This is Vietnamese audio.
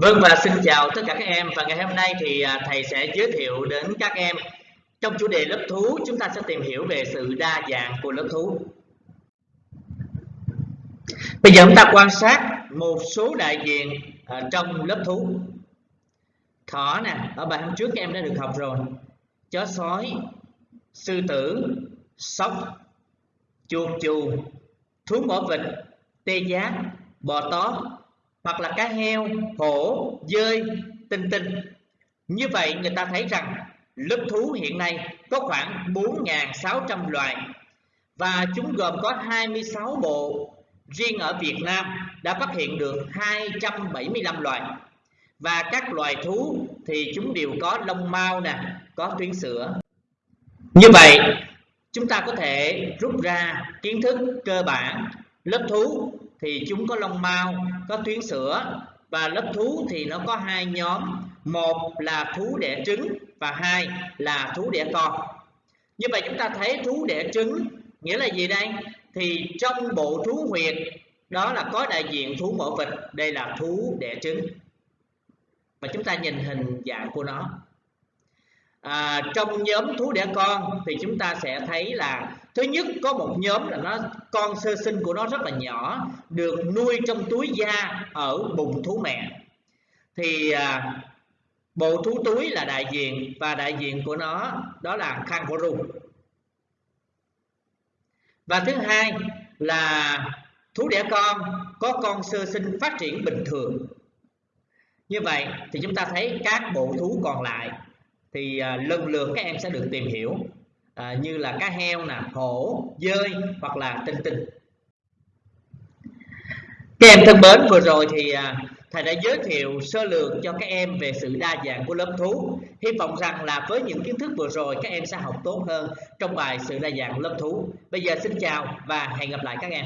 Vâng và xin chào tất cả các em và ngày hôm nay thì à, thầy sẽ giới thiệu đến các em trong chủ đề lớp thú chúng ta sẽ tìm hiểu về sự đa dạng của lớp thú. Bây giờ chúng ta quan sát một số đại diện ở trong lớp thú. Thỏ nè, ở bài hôm trước các em đã được học rồi. Chó sói, sư tử, sóc, chuột chù, thú mỏ vịt, tê giác, bò tó, hoặc là cá heo, hổ, dơi, tinh tinh. Như vậy người ta thấy rằng lớp thú hiện nay có khoảng 4.600 loài và chúng gồm có 26 bộ. Riêng ở Việt Nam đã phát hiện được 275 loài. Và các loài thú thì chúng đều có lông mao nè, có tuyến sữa. Như vậy, chúng ta có thể rút ra kiến thức cơ bản lớp thú thì chúng có lông mao có tuyến sữa, và lớp thú thì nó có hai nhóm. Một là thú đẻ trứng và hai là thú đẻ con. Như vậy chúng ta thấy thú đẻ trứng nghĩa là gì đây? Thì trong bộ thú huyệt, đó là có đại diện thú mổ vịt, đây là thú đẻ trứng. Và chúng ta nhìn hình dạng của nó à, trong nhóm thú đẻ con thì chúng ta sẽ thấy là thứ nhất có một nhóm là nó con sơ sinh của nó rất là nhỏ được nuôi trong túi da ở bụng thú mẹ. Thì à, bộ thú túi là đại diện và đại diện của nó đó là kangaroo. Và thứ hai là thú đẻ con có con sơ sinh phát triển bình thường. Như vậy thì chúng ta thấy các bộ thú còn lại thì à, lần lượt các em sẽ được tìm hiểu à, như là cá heo nè hổ dơi hoặc là tinh tinh. Các em thân mến vừa rồi thì à, thầy đã giới thiệu sơ lược cho các em về sự đa dạng của lớp thú. Hy vọng rằng là với những kiến thức vừa rồi các em sẽ học tốt hơn trong bài sự đa dạng lớp thú. Bây giờ xin chào và hẹn gặp lại các em.